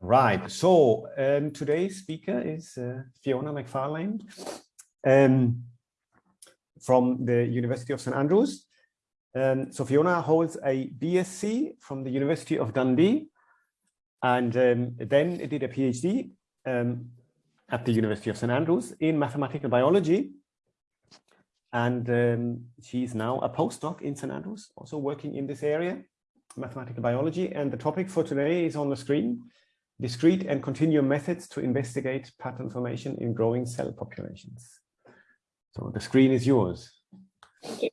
Right, so um, today's speaker is uh, Fiona McFarlane um, from the University of St Andrews. Um, so Fiona holds a BSc from the University of Dundee and um, then did a PhD um, at the University of St Andrews in mathematical biology. And um, she's now a postdoc in St Andrews, also working in this area, mathematical biology. And the topic for today is on the screen, discrete and continuum methods to investigate pattern formation in growing cell populations. So the screen is yours. Thank you.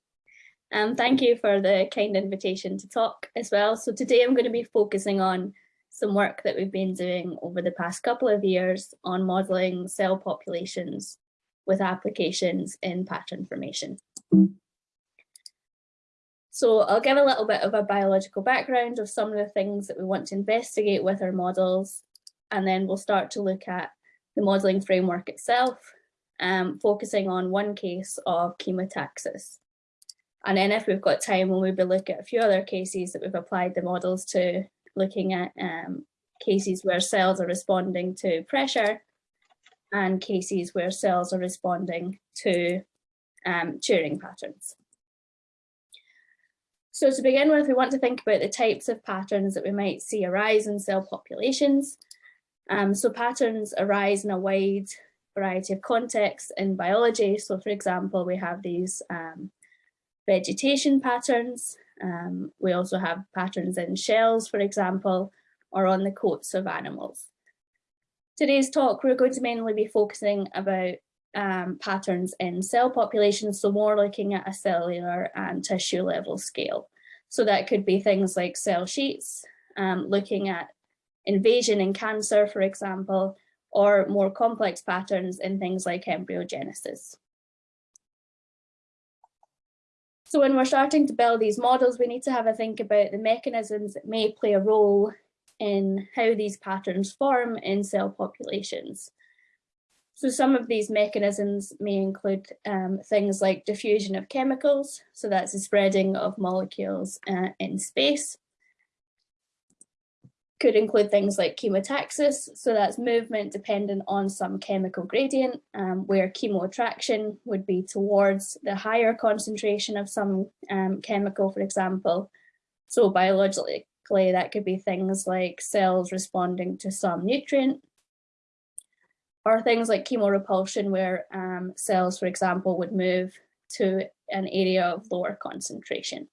Um, thank you for the kind invitation to talk as well. So today I'm going to be focusing on some work that we've been doing over the past couple of years on modelling cell populations with applications in pattern formation. So I'll give a little bit of a biological background of some of the things that we want to investigate with our models, and then we'll start to look at the modelling framework itself, um, focusing on one case of chemotaxis. And then if we've got time, we'll maybe look at a few other cases that we've applied the models to looking at um, cases where cells are responding to pressure and cases where cells are responding to um, Turing patterns. So to begin with, we want to think about the types of patterns that we might see arise in cell populations. Um, so patterns arise in a wide variety of contexts in biology. So for example, we have these um, vegetation patterns, um, we also have patterns in shells, for example, or on the coats of animals. Today's talk, we're going to mainly be focusing about um, patterns in cell populations, so more looking at a cellular and tissue level scale. So that could be things like cell sheets, um, looking at invasion in cancer, for example, or more complex patterns in things like embryogenesis. So when we're starting to build these models, we need to have a think about the mechanisms that may play a role in how these patterns form in cell populations. So some of these mechanisms may include um, things like diffusion of chemicals, so that's the spreading of molecules uh, in space. Could include things like chemotaxis, so that's movement dependent on some chemical gradient, um, where chemoattraction would be towards the higher concentration of some um, chemical, for example. So biologically, that could be things like cells responding to some nutrient, or things like chemorepulsion, where um, cells, for example, would move to an area of lower concentration.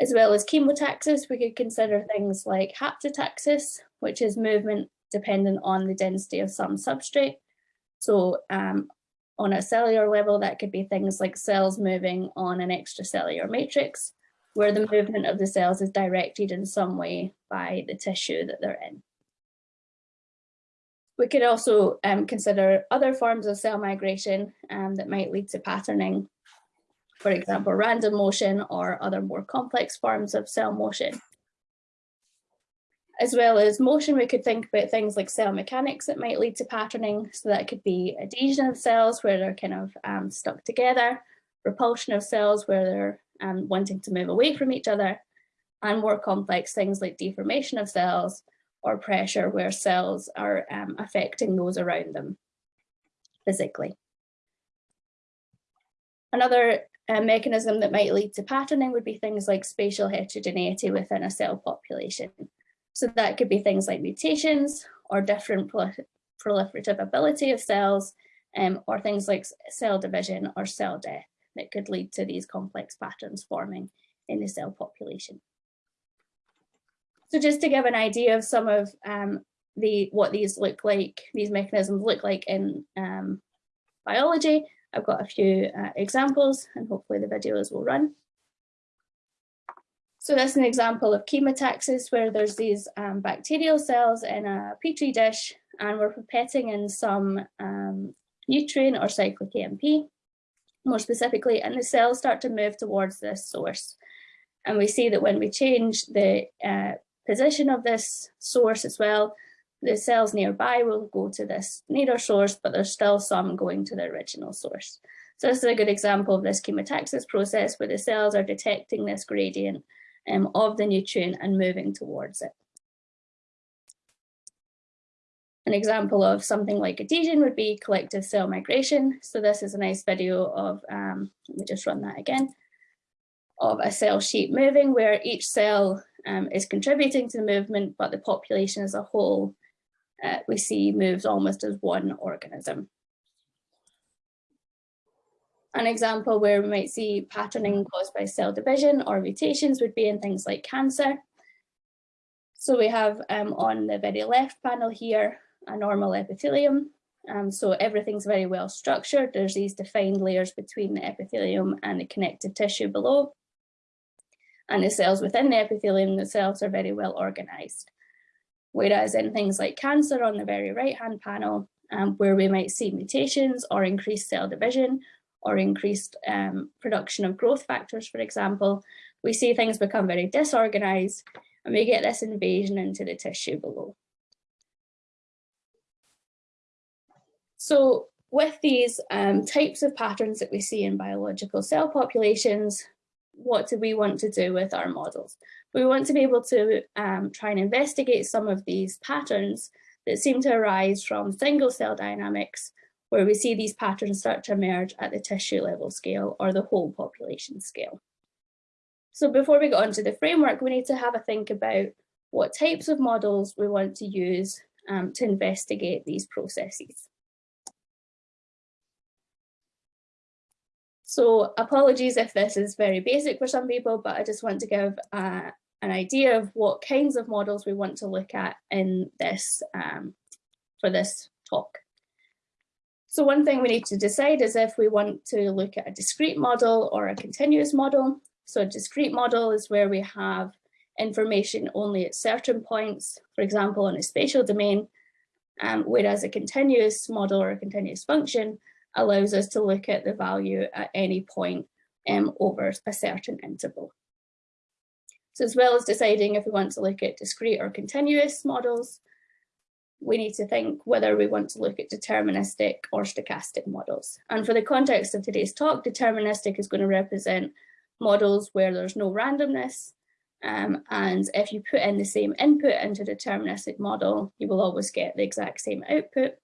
As well as chemotaxis, we could consider things like haptotaxis, which is movement dependent on the density of some substrate. So um, on a cellular level, that could be things like cells moving on an extracellular matrix, where the movement of the cells is directed in some way by the tissue that they're in. We could also um, consider other forms of cell migration um, that might lead to patterning for example, random motion or other more complex forms of cell motion. As well as motion, we could think about things like cell mechanics that might lead to patterning. So that could be adhesion of cells where they're kind of um, stuck together, repulsion of cells where they're um, wanting to move away from each other, and more complex things like deformation of cells or pressure where cells are um, affecting those around them physically. Another a mechanism that might lead to patterning would be things like spatial heterogeneity within a cell population. So that could be things like mutations or different proliferative ability of cells um, or things like cell division or cell death that could lead to these complex patterns forming in the cell population. So just to give an idea of some of um, the what these look like, these mechanisms look like in um, biology, I've got a few uh, examples and hopefully the videos will run. So that's an example of chemotaxis where there's these um, bacterial cells in a petri dish and we're pipetting in some um, nutrient or cyclic AMP more specifically and the cells start to move towards this source. And we see that when we change the uh, position of this source as well, the cells nearby will go to this nearer source, but there's still some going to the original source. So this is a good example of this chemotaxis process where the cells are detecting this gradient um, of the nutrient and moving towards it. An example of something like adhesion would be collective cell migration. So this is a nice video of, um, let me just run that again, of a cell sheet moving where each cell um, is contributing to the movement, but the population as a whole uh, we see moves almost as one organism. An example where we might see patterning caused by cell division or mutations would be in things like cancer. So we have um, on the very left panel here, a normal epithelium. Um, so everything's very well structured. There's these defined layers between the epithelium and the connective tissue below. And the cells within the epithelium themselves are very well organized. Whereas in things like cancer on the very right hand panel, um, where we might see mutations or increased cell division or increased um, production of growth factors, for example, we see things become very disorganized and we get this invasion into the tissue below. So with these um, types of patterns that we see in biological cell populations, what do we want to do with our models? We want to be able to um, try and investigate some of these patterns that seem to arise from single cell dynamics, where we see these patterns start to emerge at the tissue level scale or the whole population scale. So before we go on to the framework, we need to have a think about what types of models we want to use um, to investigate these processes. So apologies if this is very basic for some people, but I just want to give uh, an idea of what kinds of models we want to look at in this um, for this talk. So one thing we need to decide is if we want to look at a discrete model or a continuous model. So a discrete model is where we have information only at certain points, for example, in a spatial domain, um, whereas a continuous model or a continuous function allows us to look at the value at any point um, over a certain interval. So as well as deciding if we want to look at discrete or continuous models, we need to think whether we want to look at deterministic or stochastic models. And for the context of today's talk, deterministic is going to represent models where there's no randomness. Um, and if you put in the same input into a deterministic model, you will always get the exact same output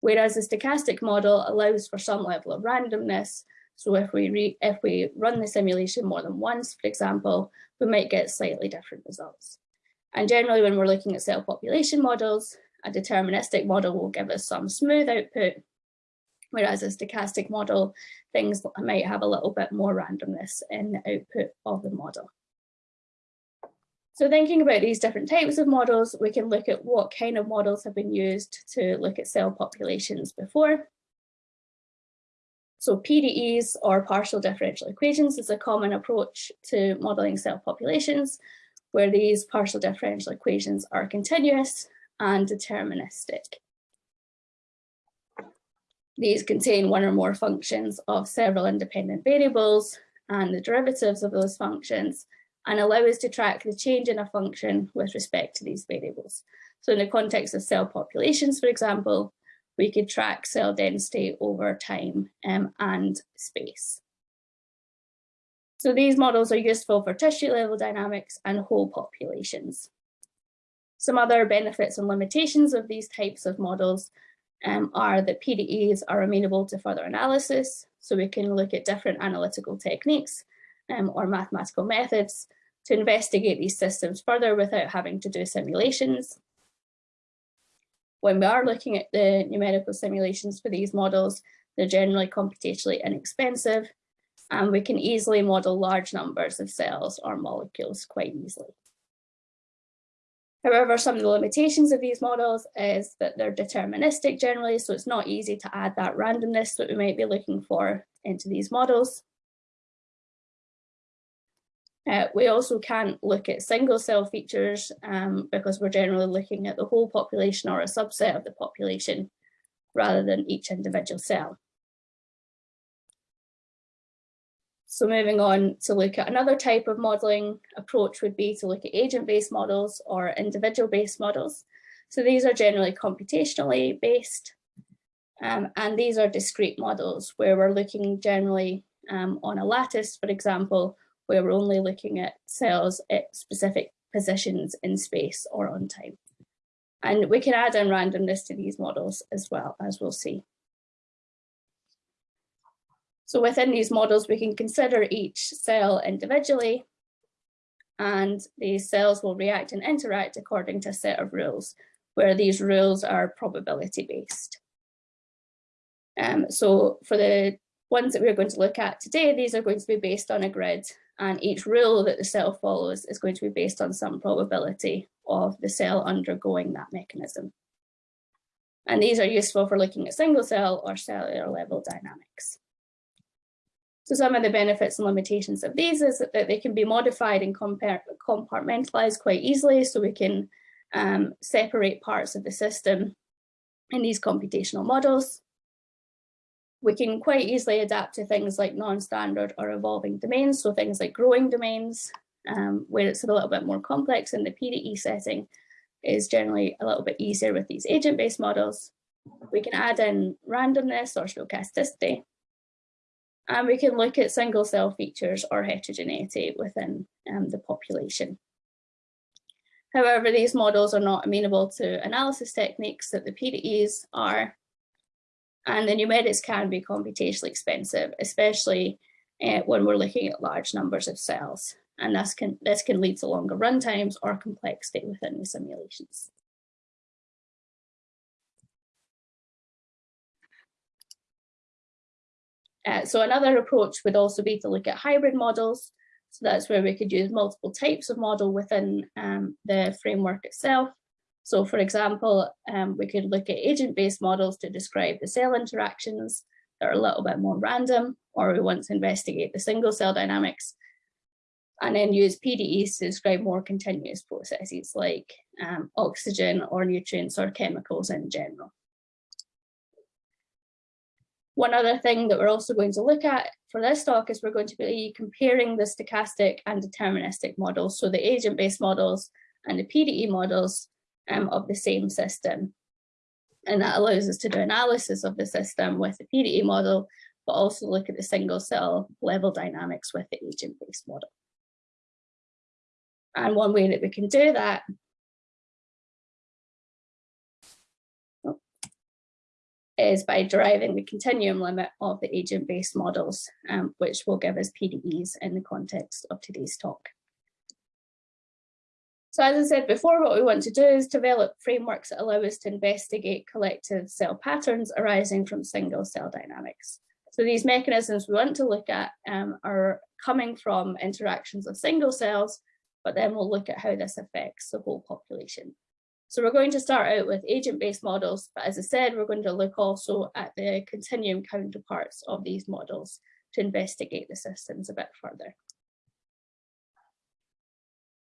whereas the stochastic model allows for some level of randomness. So if we, if we run the simulation more than once, for example, we might get slightly different results. And generally when we're looking at cell population models, a deterministic model will give us some smooth output, whereas a stochastic model, things might have a little bit more randomness in the output of the model. So thinking about these different types of models, we can look at what kind of models have been used to look at cell populations before. So PDEs or partial differential equations is a common approach to modeling cell populations, where these partial differential equations are continuous and deterministic. These contain one or more functions of several independent variables and the derivatives of those functions and allow us to track the change in a function with respect to these variables. So in the context of cell populations, for example, we could track cell density over time um, and space. So these models are useful for tissue level dynamics and whole populations. Some other benefits and limitations of these types of models um, are that PDEs are amenable to further analysis. So we can look at different analytical techniques um, or mathematical methods to investigate these systems further without having to do simulations. When we are looking at the numerical simulations for these models, they're generally computationally inexpensive and we can easily model large numbers of cells or molecules quite easily. However, some of the limitations of these models is that they're deterministic generally, so it's not easy to add that randomness that we might be looking for into these models. Uh, we also can't look at single cell features um, because we're generally looking at the whole population or a subset of the population rather than each individual cell. So moving on to look at another type of modelling approach would be to look at agent-based models or individual-based models. So these are generally computationally based um, and these are discrete models where we're looking generally um, on a lattice, for example, where we're only looking at cells at specific positions in space or on time. And we can add in randomness to these models as well, as we'll see. So within these models, we can consider each cell individually and these cells will react and interact according to a set of rules, where these rules are probability based. Um, so for the ones that we're going to look at today, these are going to be based on a grid and each rule that the cell follows is going to be based on some probability of the cell undergoing that mechanism. And these are useful for looking at single cell or cellular level dynamics. So some of the benefits and limitations of these is that they can be modified and compartmentalized quite easily. So we can um, separate parts of the system in these computational models. We can quite easily adapt to things like non-standard or evolving domains. So things like growing domains, um, where it's a little bit more complex in the PDE setting is generally a little bit easier with these agent-based models. We can add in randomness or stochasticity and we can look at single cell features or heterogeneity within um, the population. However, these models are not amenable to analysis techniques that the PDEs are, and the numerics can be computationally expensive, especially uh, when we're looking at large numbers of cells. And this can, this can lead to longer runtimes or complexity within the simulations. Uh, so another approach would also be to look at hybrid models. So that's where we could use multiple types of model within um, the framework itself. So for example, um, we could look at agent-based models to describe the cell interactions that are a little bit more random, or we want to investigate the single cell dynamics, and then use PDEs to describe more continuous processes like um, oxygen or nutrients or chemicals in general. One other thing that we're also going to look at for this talk is we're going to be comparing the stochastic and deterministic models, so the agent-based models and the PDE models um, of the same system. And that allows us to do analysis of the system with the PDE model, but also look at the single cell level dynamics with the agent-based model. And one way that we can do that is by deriving the continuum limit of the agent-based models, um, which will give us PDEs in the context of today's talk. So as I said before, what we want to do is develop frameworks that allow us to investigate collective cell patterns arising from single cell dynamics. So these mechanisms we want to look at um, are coming from interactions of single cells, but then we'll look at how this affects the whole population. So we're going to start out with agent-based models, but as I said, we're going to look also at the continuum counterparts of these models to investigate the systems a bit further.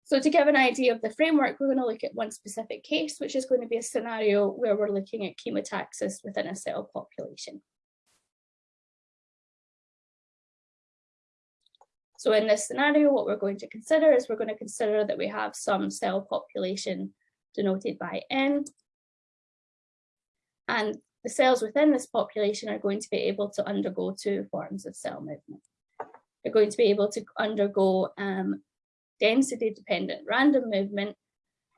So to give an idea of the framework, we're going to look at one specific case, which is going to be a scenario where we're looking at chemotaxis within a cell population. So in this scenario, what we're going to consider is we're going to consider that we have some cell population denoted by N. And the cells within this population are going to be able to undergo two forms of cell movement. They're going to be able to undergo um, density dependent random movement,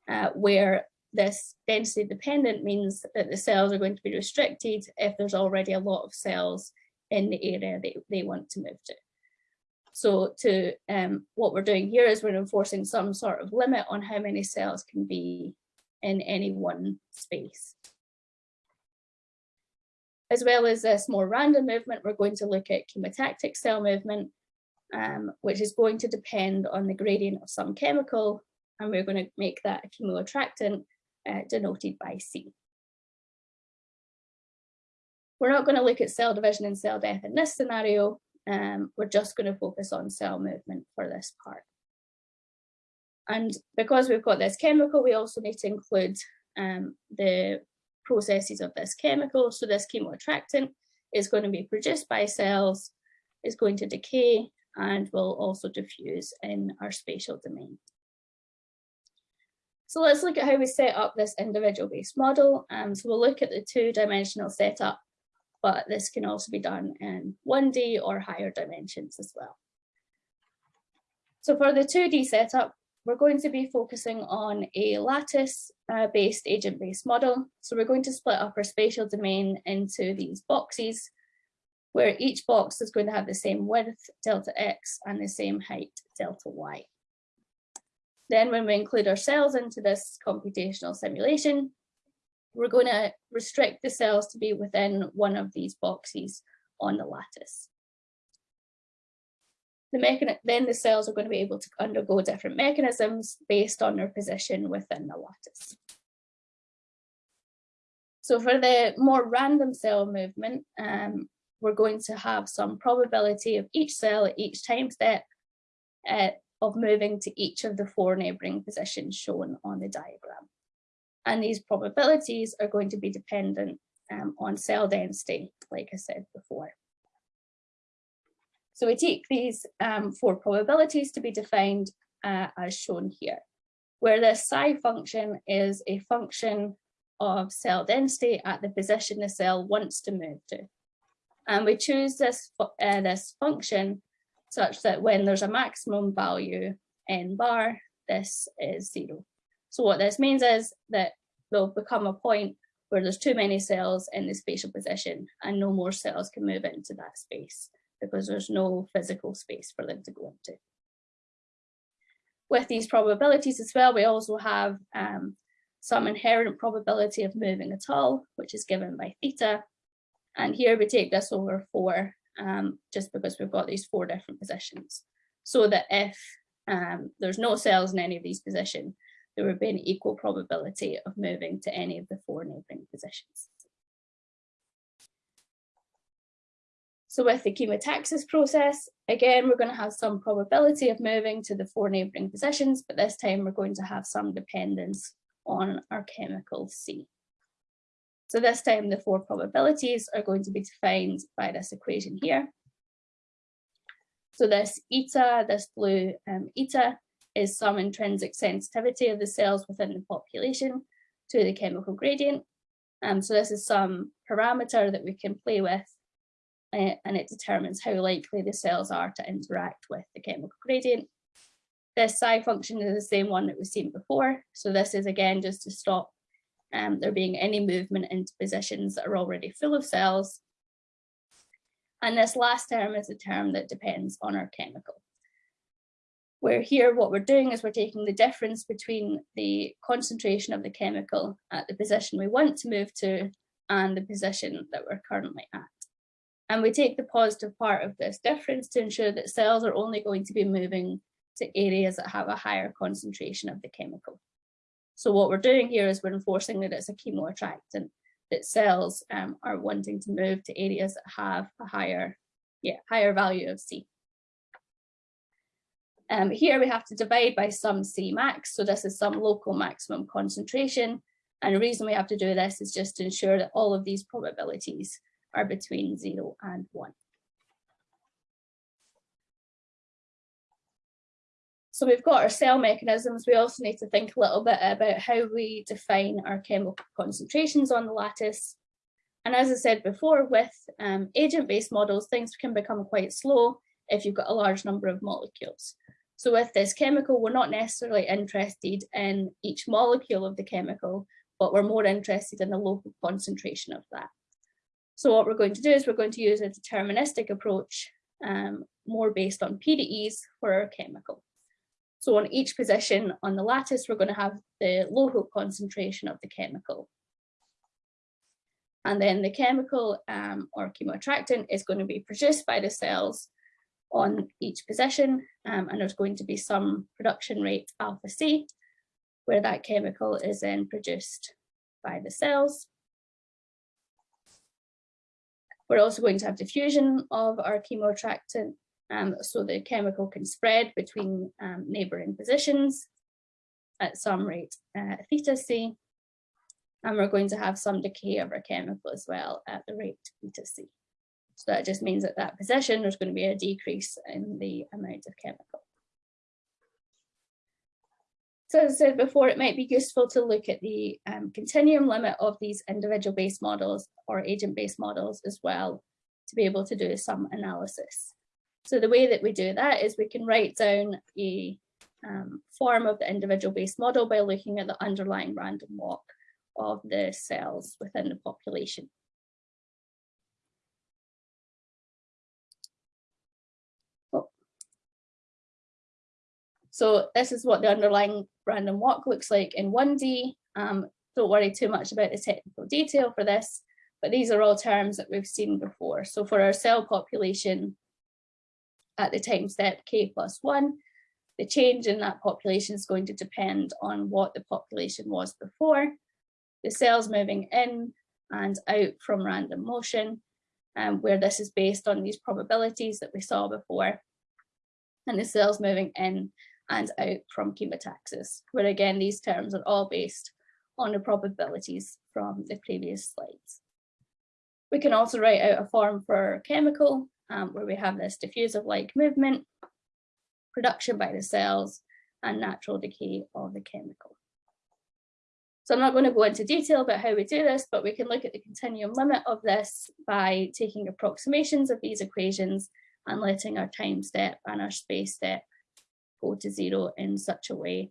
uh, where this density dependent means that the cells are going to be restricted if there's already a lot of cells in the area that they want to move to. So to um, what we're doing here is we're enforcing some sort of limit on how many cells can be in any one space. As well as this more random movement, we're going to look at chemotactic cell movement, um, which is going to depend on the gradient of some chemical, and we're going to make that a chemoattractant uh, denoted by C. We're not going to look at cell division and cell death in this scenario. Um, we're just going to focus on cell movement for this part. And because we've got this chemical, we also need to include um, the processes of this chemical. So this chemoattractant is going to be produced by cells, is going to decay, and will also diffuse in our spatial domain. So let's look at how we set up this individual based model. Um, so we'll look at the two dimensional setup, but this can also be done in 1D or higher dimensions as well. So for the 2D setup, we're going to be focusing on a lattice-based uh, agent-based model. So we're going to split up our spatial domain into these boxes, where each box is going to have the same width, delta x, and the same height, delta y. Then when we include our cells into this computational simulation, we're going to restrict the cells to be within one of these boxes on the lattice. The then the cells are going to be able to undergo different mechanisms based on their position within the lattice. So for the more random cell movement, um, we're going to have some probability of each cell at each time step uh, of moving to each of the four neighbouring positions shown on the diagram. And these probabilities are going to be dependent um, on cell density, like I said before. So we take these um, four probabilities to be defined uh, as shown here, where the psi function is a function of cell density at the position the cell wants to move to. And we choose this, uh, this function such that when there's a maximum value n bar, this is zero. So what this means is that there'll become a point where there's too many cells in the spatial position and no more cells can move into that space because there's no physical space for them to go into. With these probabilities as well, we also have um, some inherent probability of moving at all, which is given by theta. And here we take this over four, um, just because we've got these four different positions. So that if um, there's no cells in any of these positions, there would be an equal probability of moving to any of the four neighbouring positions. So with the chemotaxis process, again, we're going to have some probability of moving to the four neighbouring positions, but this time we're going to have some dependence on our chemical C. So this time the four probabilities are going to be defined by this equation here. So this eta, this blue um, eta, is some intrinsic sensitivity of the cells within the population to the chemical gradient. Um, so this is some parameter that we can play with uh, and it determines how likely the cells are to interact with the chemical gradient. This psi function is the same one that we've seen before. So this is again just to stop um, there being any movement into positions that are already full of cells. And this last term is a term that depends on our chemical where here what we're doing is we're taking the difference between the concentration of the chemical at the position we want to move to and the position that we're currently at. And we take the positive part of this difference to ensure that cells are only going to be moving to areas that have a higher concentration of the chemical. So what we're doing here is we're enforcing that it's a chemoattractant, that cells um, are wanting to move to areas that have a higher, yeah, higher value of C. Um, here we have to divide by some C max, so this is some local maximum concentration. And the reason we have to do this is just to ensure that all of these probabilities are between zero and one. So we've got our cell mechanisms. We also need to think a little bit about how we define our chemical concentrations on the lattice. And as I said before, with um, agent-based models, things can become quite slow if you've got a large number of molecules. So with this chemical, we're not necessarily interested in each molecule of the chemical, but we're more interested in the local concentration of that. So what we're going to do is we're going to use a deterministic approach, um, more based on PDEs for our chemical. So on each position on the lattice, we're going to have the local concentration of the chemical. And then the chemical um, or chemoattractant is going to be produced by the cells on each position um, and there's going to be some production rate alpha C where that chemical is then produced by the cells. We're also going to have diffusion of our chemoattractant um, so the chemical can spread between um, neighbouring positions at some rate uh, theta C. And we're going to have some decay of our chemical as well at the rate theta C. So that just means that that position, there's going to be a decrease in the amount of chemical. So as I said before, it might be useful to look at the um, continuum limit of these individual based models or agent based models as well to be able to do some analysis. So the way that we do that is we can write down a um, form of the individual based model by looking at the underlying random walk of the cells within the population. Oh. So this is what the underlying random walk looks like in 1D. Um, don't worry too much about the technical detail for this, but these are all terms that we've seen before. So for our cell population at the time step k plus one, the change in that population is going to depend on what the population was before, the cells moving in and out from random motion, um, where this is based on these probabilities that we saw before, and the cells moving in and out from chemotaxis, where again, these terms are all based on the probabilities from the previous slides. We can also write out a form for chemical, um, where we have this diffusive like movement, production by the cells, and natural decay of the chemical. So I'm not going to go into detail about how we do this, but we can look at the continuum limit of this by taking approximations of these equations and letting our time step and our space step go to zero in such a way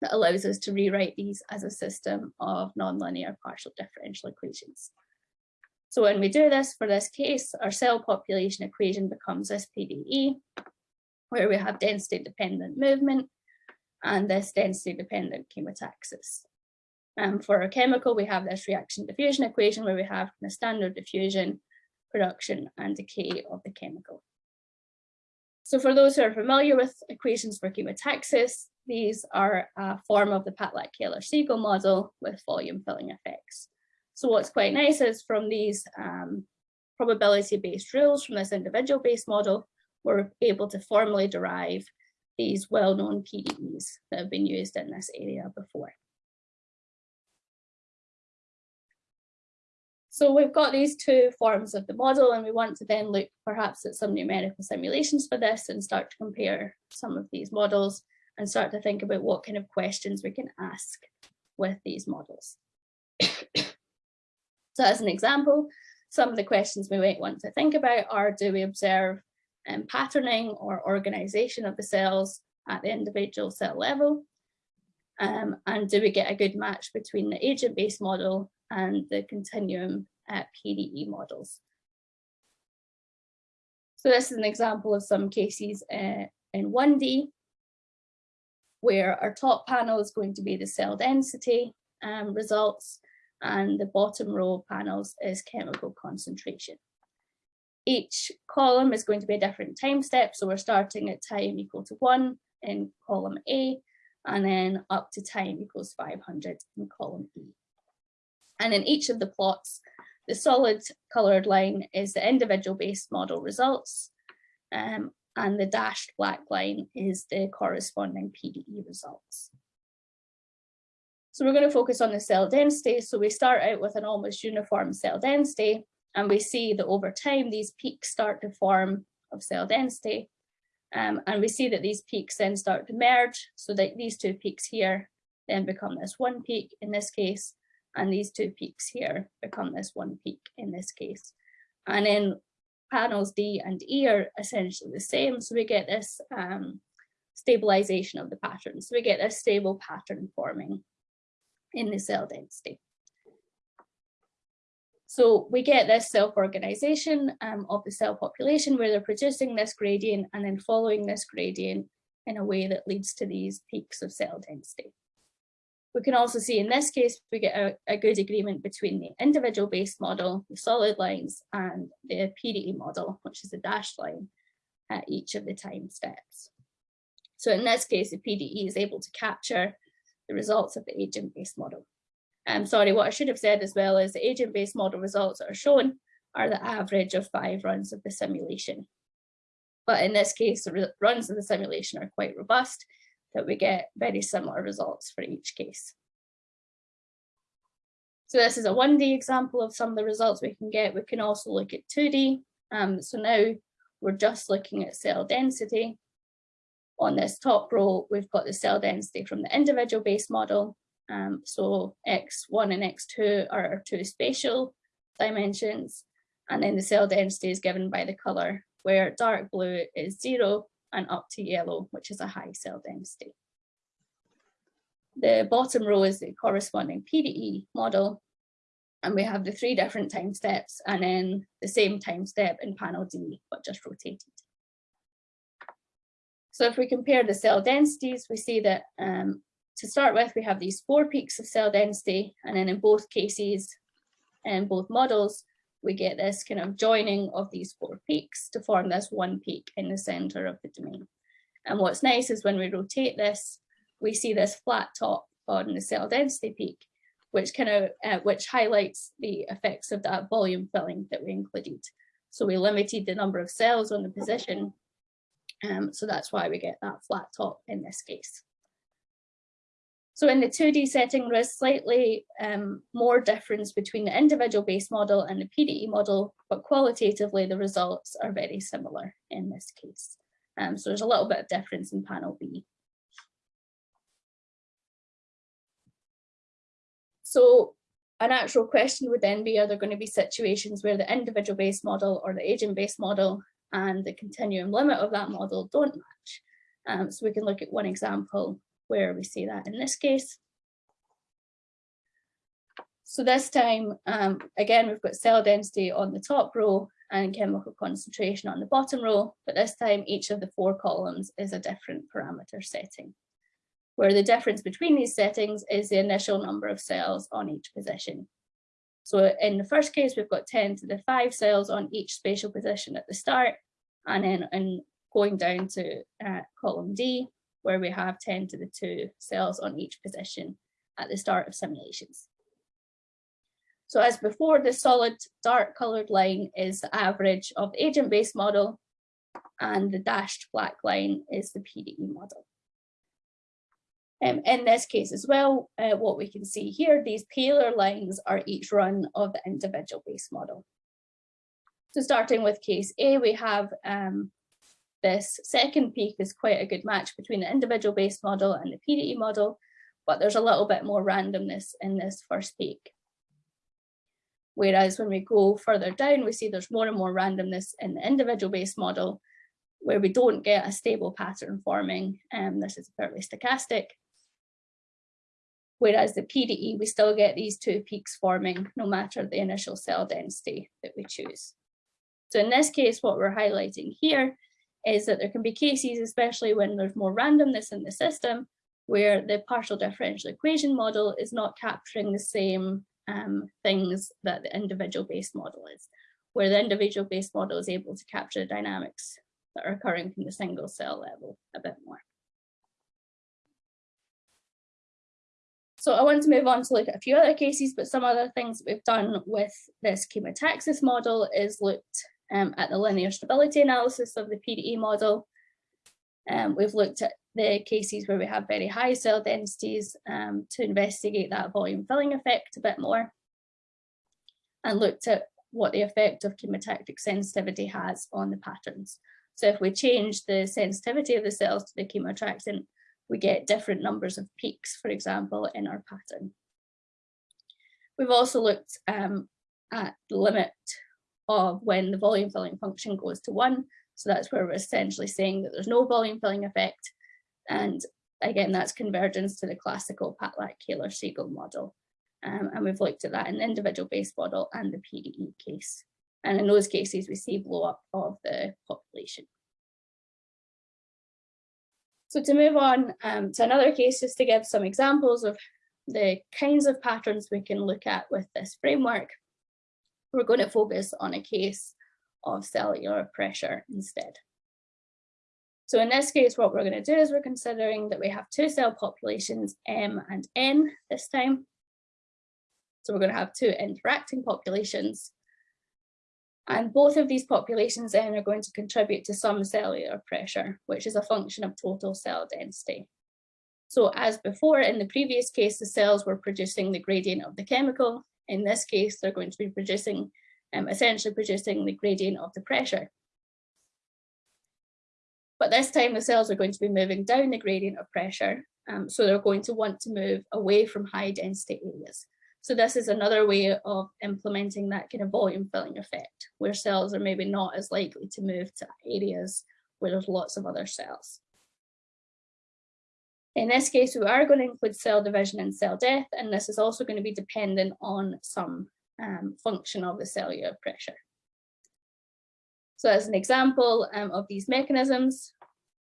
that allows us to rewrite these as a system of nonlinear partial differential equations. So when we do this for this case, our cell population equation becomes this PDE, where we have density dependent movement and this density dependent chemotaxis. Um, for our chemical, we have this reaction diffusion equation where we have the standard diffusion, production and decay of the chemical. So for those who are familiar with equations for chemotaxis, these are a form of the Patlak-Keller-Segel model with volume filling effects. So what's quite nice is from these um, probability-based rules from this individual-based model, we're able to formally derive these well-known PDEs that have been used in this area before. So we've got these two forms of the model and we want to then look perhaps at some numerical simulations for this and start to compare some of these models and start to think about what kind of questions we can ask with these models. So as an example, some of the questions we might want to think about are, do we observe um, patterning or organization of the cells at the individual cell level? Um, and do we get a good match between the agent-based model and the continuum uh, PDE models? So this is an example of some cases uh, in 1D, where our top panel is going to be the cell density um, results, and the bottom row panels is chemical concentration each column is going to be a different time step. So we're starting at time equal to one in column A, and then up to time equals 500 in column E. And in each of the plots, the solid colored line is the individual based model results, um, and the dashed black line is the corresponding PDE results. So we're going to focus on the cell density. So we start out with an almost uniform cell density, and we see that over time, these peaks start to form of cell density. Um, and we see that these peaks then start to merge so that these two peaks here then become this one peak in this case, and these two peaks here become this one peak in this case. And in panels D and E are essentially the same. So we get this um, stabilization of the pattern. So we get a stable pattern forming in the cell density. So we get this self-organization um, of the cell population where they're producing this gradient and then following this gradient in a way that leads to these peaks of cell density. We can also see in this case, we get a, a good agreement between the individual based model, the solid lines, and the PDE model, which is the dashed line at each of the time steps. So in this case, the PDE is able to capture the results of the agent-based model. I'm um, sorry, what I should have said as well is the agent-based model results that are shown are the average of five runs of the simulation. But in this case, the runs of the simulation are quite robust, that we get very similar results for each case. So this is a 1D example of some of the results we can get. We can also look at 2D. Um, so now we're just looking at cell density. On this top row, we've got the cell density from the individual based model um, so x1 and x2 are two spatial dimensions, and then the cell density is given by the color where dark blue is zero and up to yellow, which is a high cell density. The bottom row is the corresponding PDE model, and we have the three different time steps and then the same time step in panel D, but just rotated. So if we compare the cell densities, we see that um, to start with, we have these four peaks of cell density, and then in both cases, in both models, we get this kind of joining of these four peaks to form this one peak in the center of the domain. And what's nice is when we rotate this, we see this flat top on the cell density peak, which kind of uh, which highlights the effects of that volume filling that we included. So we limited the number of cells on the position. Um, so that's why we get that flat top in this case. So in the 2D setting, there is slightly um, more difference between the individual base model and the PDE model, but qualitatively the results are very similar in this case. Um, so there's a little bit of difference in panel B. So a natural question would then be, are there going to be situations where the individual base model or the agent based model and the continuum limit of that model don't match? Um, so we can look at one example where we see that in this case. So this time, um, again, we've got cell density on the top row and chemical concentration on the bottom row, but this time each of the four columns is a different parameter setting, where the difference between these settings is the initial number of cells on each position. So in the first case, we've got 10 to the 5 cells on each spatial position at the start, and then in going down to uh, column D, where we have 10 to the 2 cells on each position at the start of simulations. So as before, the solid dark colored line is the average of agent-based model and the dashed black line is the PDE model. Um, in this case as well, uh, what we can see here, these paler lines are each run of the individual base model. So starting with case A, we have um, this second peak is quite a good match between the individual base model and the PDE model, but there's a little bit more randomness in this first peak. Whereas when we go further down, we see there's more and more randomness in the individual base model where we don't get a stable pattern forming. And um, this is fairly stochastic. Whereas the PDE, we still get these two peaks forming no matter the initial cell density that we choose. So in this case, what we're highlighting here is that there can be cases, especially when there's more randomness in the system, where the partial differential equation model is not capturing the same um, things that the individual based model is, where the individual based model is able to capture the dynamics that are occurring from the single cell level a bit more. So I want to move on to look at a few other cases, but some other things we've done with this chemotaxis model is looked um, at the linear stability analysis of the PDE model. Um, we've looked at the cases where we have very high cell densities um, to investigate that volume filling effect a bit more and looked at what the effect of chemotactic sensitivity has on the patterns. So if we change the sensitivity of the cells to the chemoattractant, we get different numbers of peaks, for example, in our pattern. We've also looked um, at the limit of when the volume filling function goes to one. So that's where we're essentially saying that there's no volume filling effect. And again, that's convergence to the classical Patlak-Keller-Segel model. Um, and we've looked at that in the individual base model and the PDE case. And in those cases, we see blow up of the So to move on um, to another case, just to give some examples of the kinds of patterns we can look at with this framework we're going to focus on a case of cellular pressure instead. So in this case, what we're going to do is we're considering that we have two cell populations, M and N this time. So we're going to have two interacting populations. And both of these populations then are going to contribute to some cellular pressure, which is a function of total cell density. So as before in the previous case, the cells were producing the gradient of the chemical in this case, they're going to be producing, um, essentially producing the gradient of the pressure. But this time the cells are going to be moving down the gradient of pressure. Um, so they're going to want to move away from high density areas. So this is another way of implementing that kind of volume filling effect, where cells are maybe not as likely to move to areas where there's lots of other cells. In this case, we are going to include cell division and cell death, and this is also going to be dependent on some um, function of the cellular pressure. So as an example um, of these mechanisms,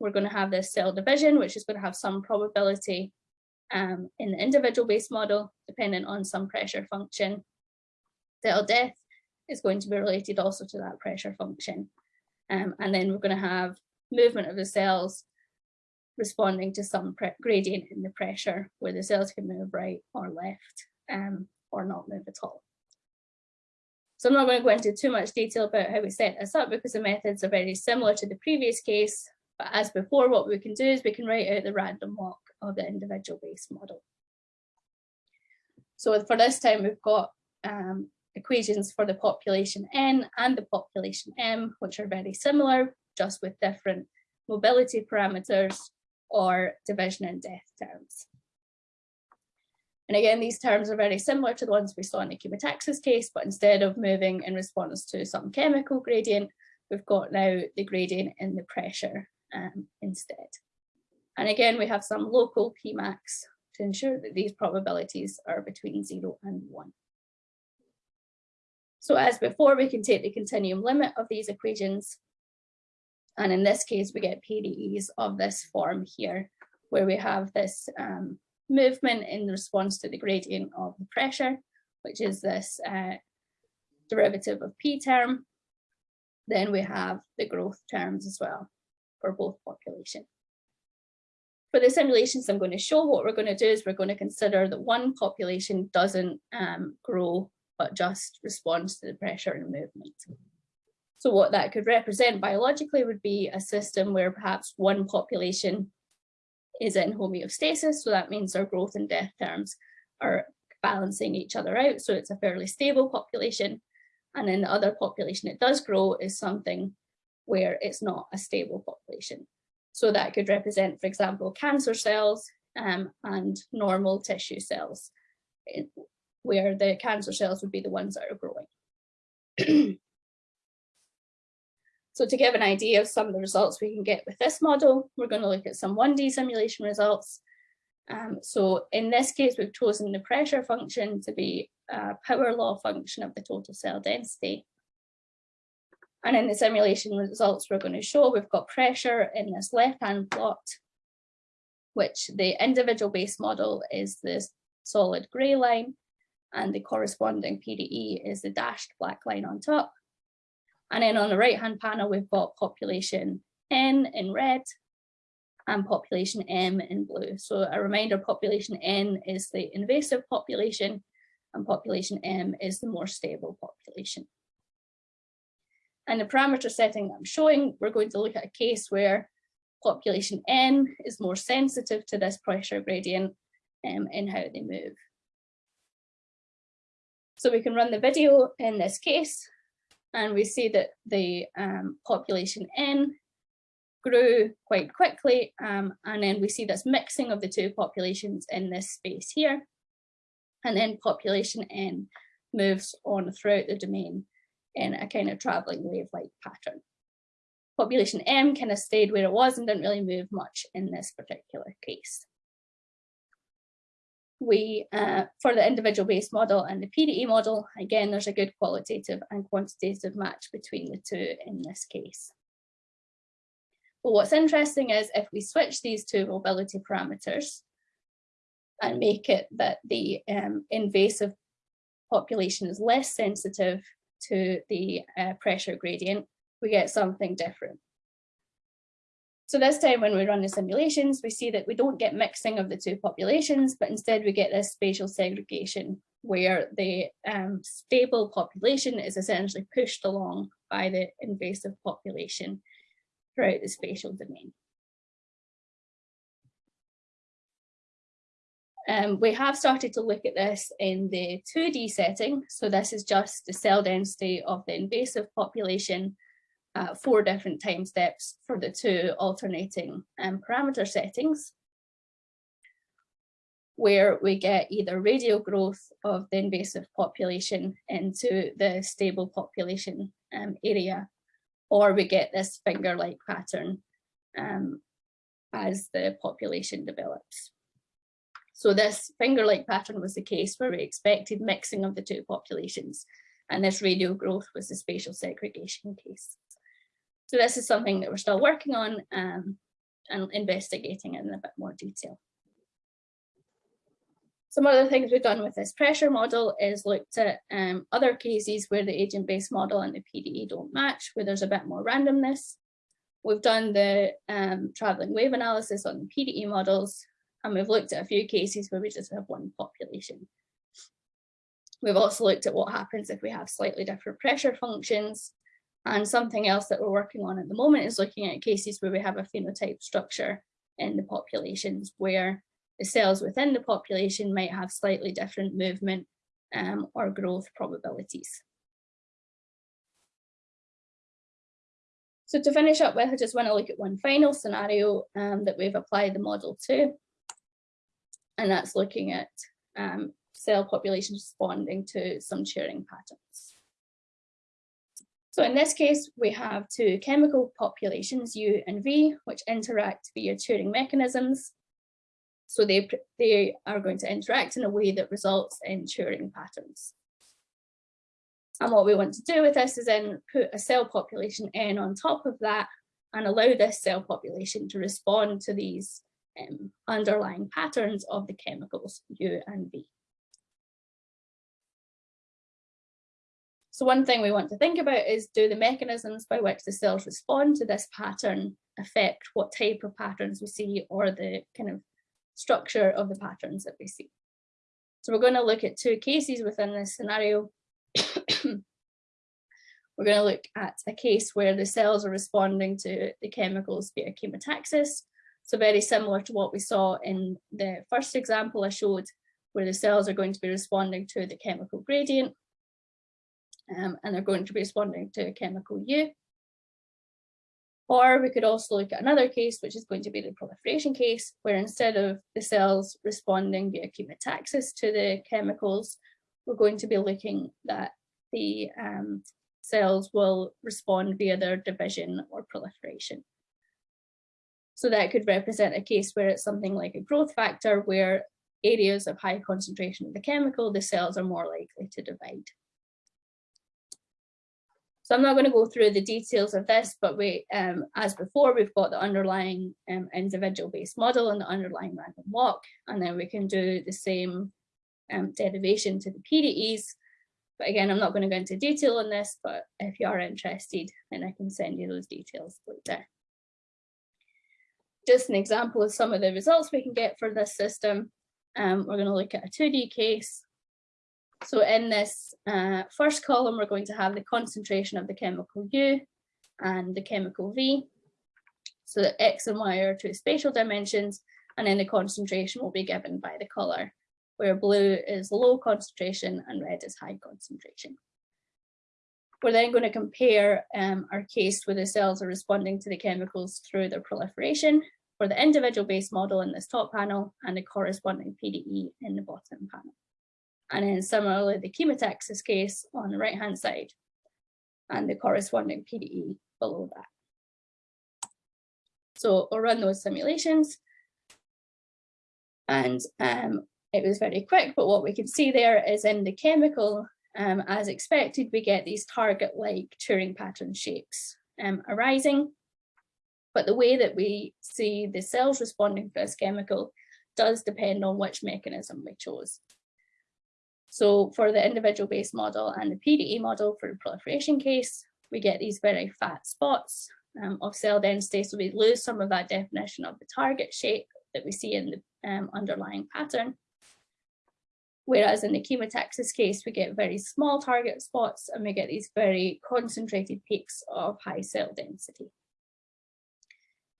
we're going to have this cell division, which is going to have some probability um, in the individual base model, dependent on some pressure function. Cell death is going to be related also to that pressure function. Um, and then we're going to have movement of the cells responding to some gradient in the pressure where the cells can move right or left um, or not move at all. So I'm not going to go into too much detail about how we set this up because the methods are very similar to the previous case. But as before, what we can do is we can write out the random walk of the individual base model. So for this time, we've got um, equations for the population N and the population M, which are very similar, just with different mobility parameters or division and death terms. And again, these terms are very similar to the ones we saw in the chemotaxis case, but instead of moving in response to some chemical gradient, we've got now the gradient in the pressure um, instead. And again, we have some local Pmax to ensure that these probabilities are between zero and one. So as before, we can take the continuum limit of these equations. And in this case, we get PDEs of this form here, where we have this um, movement in response to the gradient of the pressure, which is this uh, derivative of P term. Then we have the growth terms as well for both population. For the simulations I'm going to show, what we're going to do is we're going to consider that one population doesn't um, grow, but just responds to the pressure and movement. So what that could represent biologically would be a system where perhaps one population is in homeostasis. So that means their growth and death terms are balancing each other out. So it's a fairly stable population. And then the other population it does grow is something where it's not a stable population. So that could represent, for example, cancer cells um, and normal tissue cells, where the cancer cells would be the ones that are growing. so to give an idea of some of the results we can get with this model, we're going to look at some 1D simulation results. Um, so in this case, we've chosen the pressure function to be a power law function of the total cell density. And in the simulation results we're going to show, we've got pressure in this left-hand plot, which the individual base model is this solid gray line, and the corresponding PDE is the dashed black line on top. And then on the right-hand panel, we've got population N in red and population M in blue. So a reminder, population N is the invasive population and population M is the more stable population. And the parameter setting I'm showing, we're going to look at a case where population N is more sensitive to this pressure gradient um, in how they move. So we can run the video in this case, and we see that the um, population N grew quite quickly, um, and then we see this mixing of the two populations in this space here. And then population N moves on throughout the domain in a kind of traveling wave-like pattern. Population M kind of stayed where it was and didn't really move much in this particular case. We, uh, for the individual based model and the PDE model, again, there's a good qualitative and quantitative match between the two in this case. But what's interesting is if we switch these two mobility parameters and make it that the um, invasive population is less sensitive to the uh, pressure gradient, we get something different. So this time when we run the simulations, we see that we don't get mixing of the two populations, but instead we get this spatial segregation where the um, stable population is essentially pushed along by the invasive population throughout the spatial domain. Um, we have started to look at this in the 2D setting. So this is just the cell density of the invasive population, uh, four different time steps for the two alternating um, parameter settings. where we get either radial growth of the invasive population into the stable population um, area, or we get this finger-like pattern um, as the population develops. So this finger-like pattern was the case where we expected mixing of the two populations, and this radial growth was the spatial segregation case. So this is something that we're still working on um, and investigating in a bit more detail. Some other things we've done with this pressure model is looked at um, other cases where the agent-based model and the PDE don't match, where there's a bit more randomness. We've done the um, traveling wave analysis on the PDE models, and we've looked at a few cases where we just have one population. We've also looked at what happens if we have slightly different pressure functions. And something else that we're working on at the moment is looking at cases where we have a phenotype structure in the populations where the cells within the population might have slightly different movement um, or growth probabilities. So to finish up with, I just want to look at one final scenario um, that we've applied the model to, and that's looking at um, cell populations responding to some Turing patterns. So in this case, we have two chemical populations, U and V, which interact via Turing mechanisms so they, they are going to interact in a way that results in Turing patterns. And what we want to do with this is then put a cell population N on top of that and allow this cell population to respond to these um, underlying patterns of the chemicals U and V. So one thing we want to think about is do the mechanisms by which the cells respond to this pattern affect what type of patterns we see or the kind of structure of the patterns that we see. So we're going to look at two cases within this scenario. we're going to look at a case where the cells are responding to the chemicals via chemotaxis. So very similar to what we saw in the first example I showed, where the cells are going to be responding to the chemical gradient. Um, and they're going to be responding to a chemical U. Or we could also look at another case, which is going to be the proliferation case, where instead of the cells responding via chemotaxis to the chemicals, we're going to be looking that the um, cells will respond via their division or proliferation. So that could represent a case where it's something like a growth factor where areas of high concentration of the chemical, the cells are more likely to divide. So I'm not going to go through the details of this, but we, um, as before, we've got the underlying um, individual based model and the underlying random walk, and then we can do the same um, derivation to the PDEs. But again, I'm not going to go into detail on this, but if you are interested, then I can send you those details later. Just an example of some of the results we can get for this system. Um, we're going to look at a 2D case so in this uh, first column, we're going to have the concentration of the chemical U and the chemical V. So that X and Y are two spatial dimensions, and then the concentration will be given by the color, where blue is low concentration and red is high concentration. We're then going to compare um, our case where the cells are responding to the chemicals through their proliferation for the individual base model in this top panel and the corresponding PDE in the bottom panel and then similarly the chemotaxis case on the right hand side and the corresponding PDE below that. So we'll run those simulations and um, it was very quick, but what we can see there is in the chemical, um, as expected, we get these target-like Turing pattern shapes um, arising. But the way that we see the cells responding to this chemical does depend on which mechanism we chose. So for the individual based model and the PDE model for the proliferation case, we get these very fat spots um, of cell density. So we lose some of that definition of the target shape that we see in the um, underlying pattern. Whereas in the chemotaxis case, we get very small target spots and we get these very concentrated peaks of high cell density.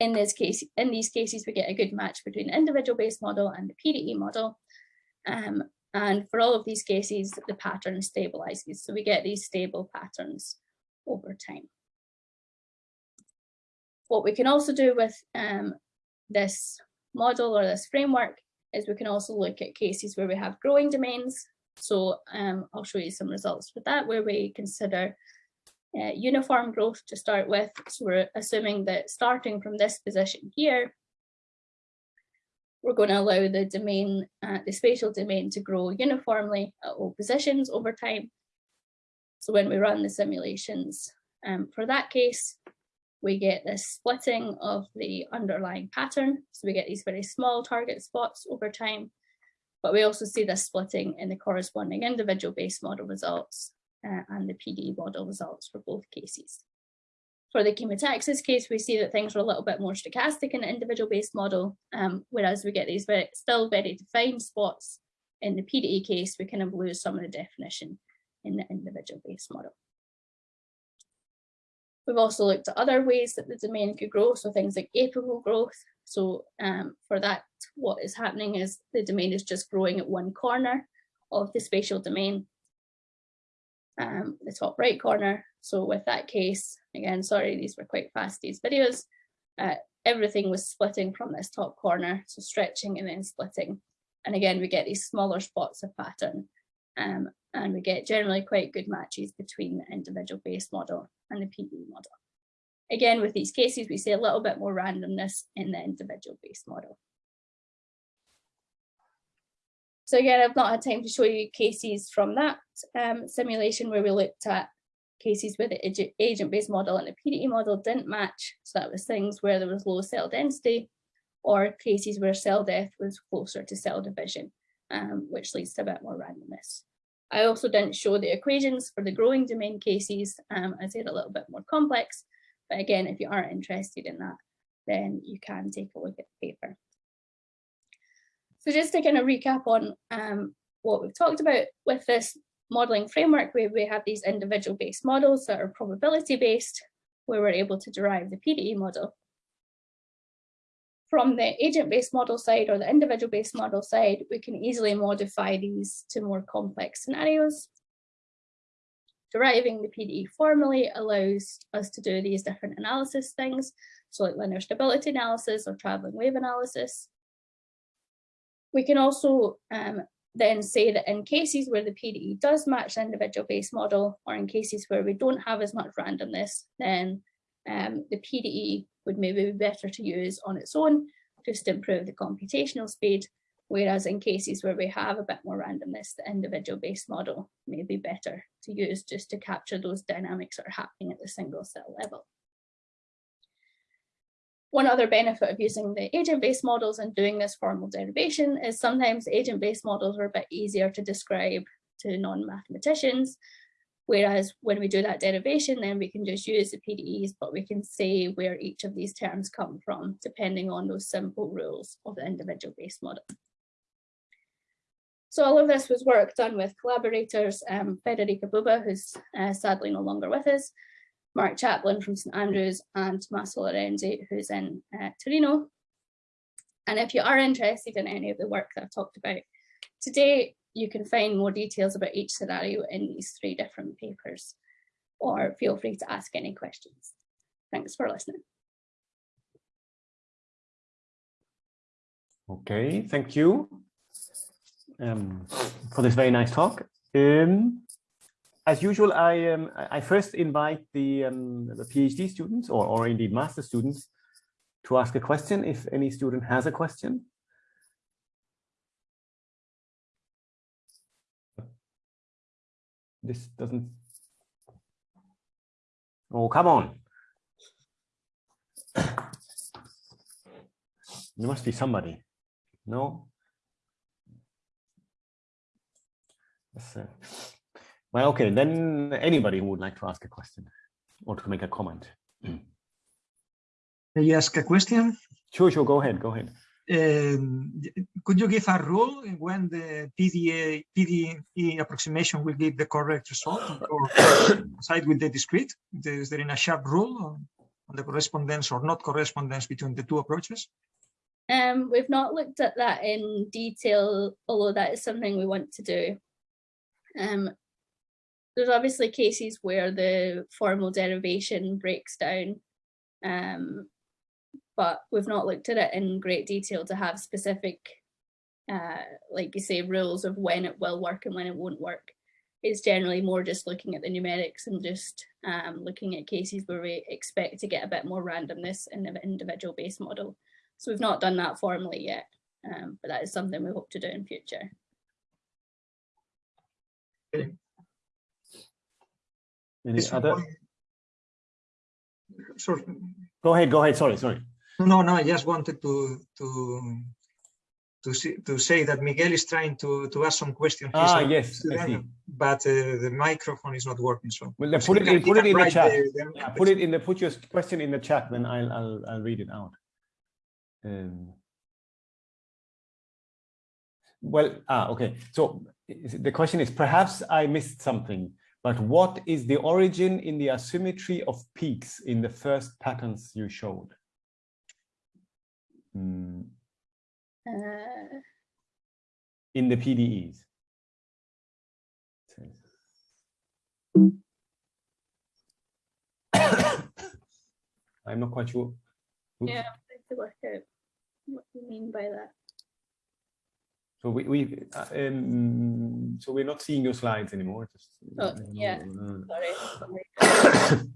In this case, in these cases, we get a good match between individual based model and the PDE model. Um, and for all of these cases, the pattern stabilizes. So we get these stable patterns over time. What we can also do with um, this model or this framework is we can also look at cases where we have growing domains. So um, I'll show you some results with that where we consider uh, uniform growth to start with. So we're assuming that starting from this position here, we're going to allow the domain, uh, the spatial domain to grow uniformly at all positions over time. So when we run the simulations um, for that case, we get this splitting of the underlying pattern. So we get these very small target spots over time, but we also see this splitting in the corresponding individual base model results uh, and the PD model results for both cases. For the chemotaxis case, we see that things are a little bit more stochastic in the individual based model, um, whereas we get these very, still very defined spots in the PDE case, we kind of lose some of the definition in the individual based model. We've also looked at other ways that the domain could grow, so things like apical growth. So um, for that, what is happening is the domain is just growing at one corner of the spatial domain, um, the top right corner. So with that case, again, sorry, these were quite fast, these videos, uh, everything was splitting from this top corner, so stretching and then splitting. And again, we get these smaller spots of pattern um, and we get generally quite good matches between the individual base model and the PD model. Again, with these cases, we see a little bit more randomness in the individual base model. So again, I've not had time to show you cases from that um, simulation where we looked at cases where the agent-based model and the PDE model didn't match. So that was things where there was low cell density or cases where cell death was closer to cell division, um, which leads to a bit more randomness. I also didn't show the equations for the growing domain cases, um, as they're a little bit more complex. But again, if you aren't interested in that, then you can take a look at the paper. So just to kind of recap on um, what we've talked about with this modeling framework, where we have these individual based models that are probability based, where we're able to derive the PDE model. From the agent-based model side or the individual-based model side, we can easily modify these to more complex scenarios. Deriving the PDE formally allows us to do these different analysis things, so like linear stability analysis or traveling wave analysis. We can also um, then say that in cases where the PDE does match the individual-based model, or in cases where we don't have as much randomness, then um, the PDE would maybe be better to use on its own just to improve the computational speed. Whereas in cases where we have a bit more randomness, the individual based model may be better to use just to capture those dynamics that are happening at the single cell level. One other benefit of using the agent-based models and doing this formal derivation is sometimes agent-based models are a bit easier to describe to non-mathematicians Whereas when we do that derivation, then we can just use the PDEs, but we can say where each of these terms come from, depending on those simple rules of the individual base model. So all of this was work done with collaborators, um, Federica Bubba, who's uh, sadly no longer with us, Mark Chaplain from St Andrews, and Tommaso Lorenzi, who's in uh, Torino. And if you are interested in any of the work that I've talked about today, you can find more details about each scenario in these three different papers, or feel free to ask any questions. Thanks for listening. Okay, thank you um, for this very nice talk. Um, as usual, I um, I first invite the um, the PhD students or or indeed master students to ask a question if any student has a question. This doesn't oh come on there must be somebody no uh, well okay then anybody who would like to ask a question or to make a comment May I ask a question? Sure, sure. Go ahead. Go ahead. Um, could you give a rule when the PDA, PDE approximation will give the correct result or side with the discrete? Is there in a sharp rule on, on, the correspondence or not correspondence between the two approaches? Um, we've not looked at that in detail, although that is something we want to do. Um, there's obviously cases where the formal derivation breaks down um, but we've not looked at it in great detail to have specific uh, like you say, rules of when it will work and when it won't work. It's generally more just looking at the numerics and just um, looking at cases where we expect to get a bit more randomness in the individual base model. So we've not done that formally yet, um, but that is something we hope to do in future. Okay. Any This other? one- Sorry, Go ahead, go ahead. Sorry, sorry. no, no, I just wanted to to to see, to say that Miguel is trying to to ask some questions. Ah, yes, I student. But uh, the microphone is not working, so. Well, put it can- put it in the chat. the- the Yeah, put it in the, put your question in the chat, then I'll, I'll, I'll read it out. Um, well, ah, okay. So the question is, perhaps I missed something, but what is the origin in the asymmetry of peaks in the first patterns you showed? Hmm, Uh, in the PDEs. I'm not quite sure. Oops. yeah, I have to work out what you mean by that. So we, we, uh, um, so we're not seeing your slides anymore. Just, Oh, uh, yeah. uh, Sorry. sorry.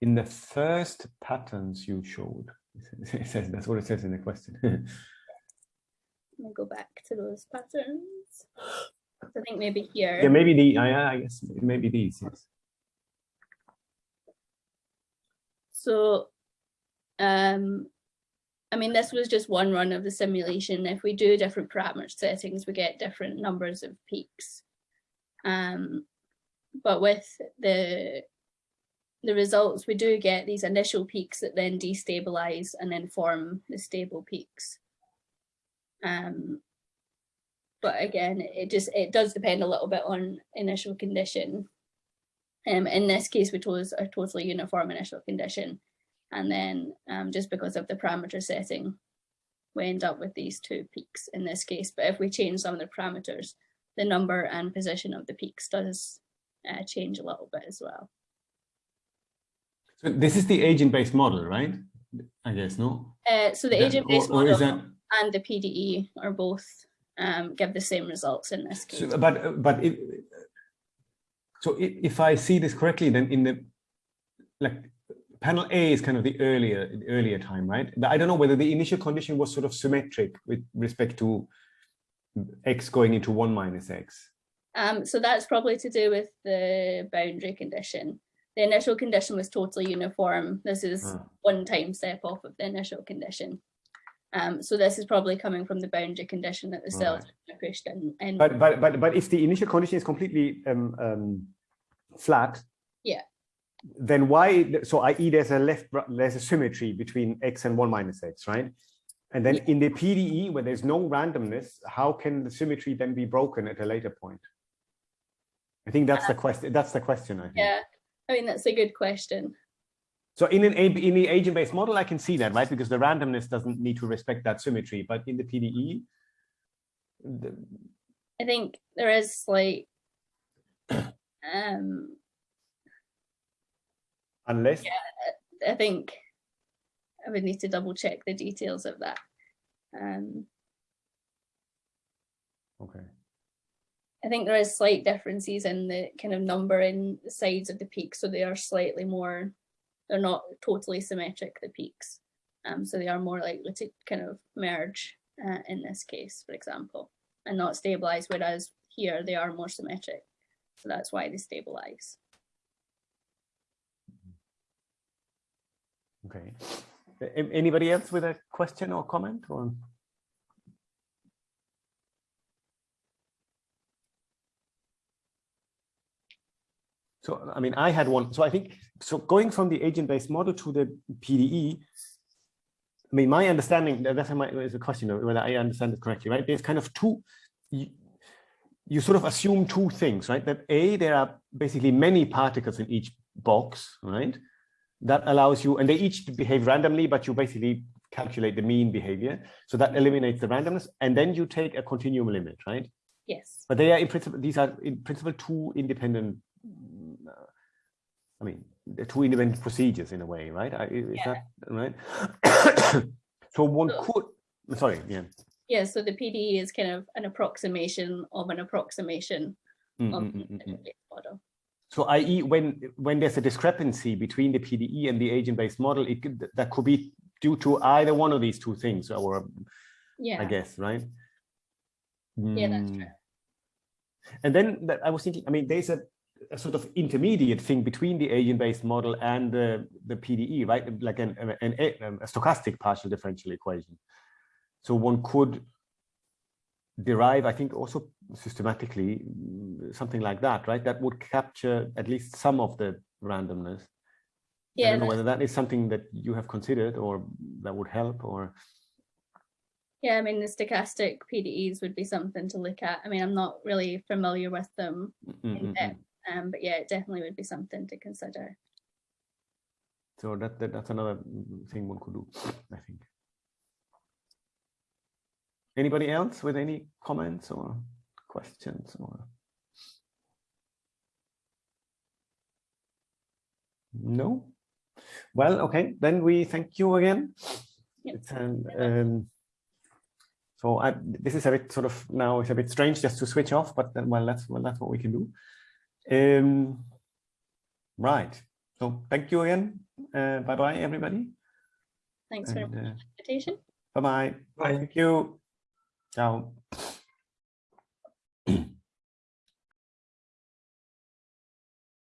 In the first patterns you showed, it says, that's what it says in the question. Let me go back to those patterns. I think maybe here. yeah, maybe the, I, I guess maybe these, yes. So, um, I mean, this was just one run of the simulation. If we do different parameter settings, we get different numbers of peaks. Um, but with the the results, we do get these initial peaks that then destabilize and then form the stable peaks. Um, but again, it just it does depend a little bit on initial condition. Um, in this case, we chose a totally uniform initial condition. And then um, just because of the parameter setting, we end up with these two peaks in this case. But if we change some of the parameters, the number and position of the peaks does uh, change a little bit as well. So this is the agent-based model, right? I guess, no? Uh, so the agent-based or- or is model that- and the PDE are both um, give the same results in this case. So, but but it, so if I see this correctly, then in the like panel A is kind of the earlier the earlier time, right? But I don't know whether the initial condition was sort of symmetric with respect to x going into one minus x. Um, so that's probably to do with the boundary condition. The initial condition was totally uniform. This is Ah. one time step off of the initial condition. Um, so this is probably coming from the boundary condition that the cells are pushed in. in. But but but but if the initial condition is completely um, um, flat, Yeah. Then why? So i.e. there's a left there's a symmetry between x and one minus x, right? And then in the PDE, where there's no randomness, how can the symmetry then be broken at a later point? I think that's the question. That's the question. I think. yeah, I mean that's a good question. So in an in the agent-based model, I can see that, right? Because the randomness doesn't need to respect that symmetry. But in the PDE, the, I think there is like um unless I think I would need to double check the details of that. Um okay. I think there is slight differences in the kind of number in the sides of the peaks, so they are slightly more, they're not totally symmetric, the peaks. Um, so they are more likely to kind of merge uh, in this case, for example, and not stabilize, whereas here they are more symmetric. So that's why they stabilize. Okay. Anybody else with a question or comment or? So, I mean, I had one. So I think, so going from the agent-based model to the PDE, I mean, my understanding, that's my, is a question whether I understand it correctly, right? There's kind of two, you, you sort of assume two things, right? That A, there are basically many particles in each box, right? That allows you, and they each behave randomly, but you basically calculate the mean behavior. So that eliminates the randomness. And then you take a continuum limit, right? Yes. But they are in principle, these are in principle two independent, I mean, the two independent procedures in a way, right? I- Is Yeah. that right? So one So- could, sorry, yeah. Yeah, so the PDE is kind of an approximation of an approximation Mm, of mm, the mm, mm, mm. agent-based model. So i.e. when when there's a discrepancy between the PDE and the agent-based model, it could, that could be due to either one of these two things, or Yeah. I guess, right? Yeah, that's Mm. true. And then that I was thinking, I mean, there's a, a sort of intermediate thing between the agent-based model and the, the PDE, right? Like an, an, an a stochastic partial differential equation. So one could derive, I think, also systematically something like that, right? That would capture at least some of the randomness. I Yeah, don't know whether that is something that you have considered or that would help or. yeah, I mean, the stochastic PDEs would be something to look at. I mean, I'm not really familiar with them, Mm, mm, in mm, depth, um, but yeah, it definitely would be something to consider. So that, that that's another thing one could do, I think. Anybody else with any comments or questions or? No? Well, okay, then we thank you again. Yep. It's an, um, so I, this is a bit sort of now it's a bit strange just to switch off, but then, well, that's well, that's what we can do. Um, right. So thank you again. Uh, bye bye, everybody. Thanks very And, much uh, for the invitation. bye bye. Bye. Thank you. 然。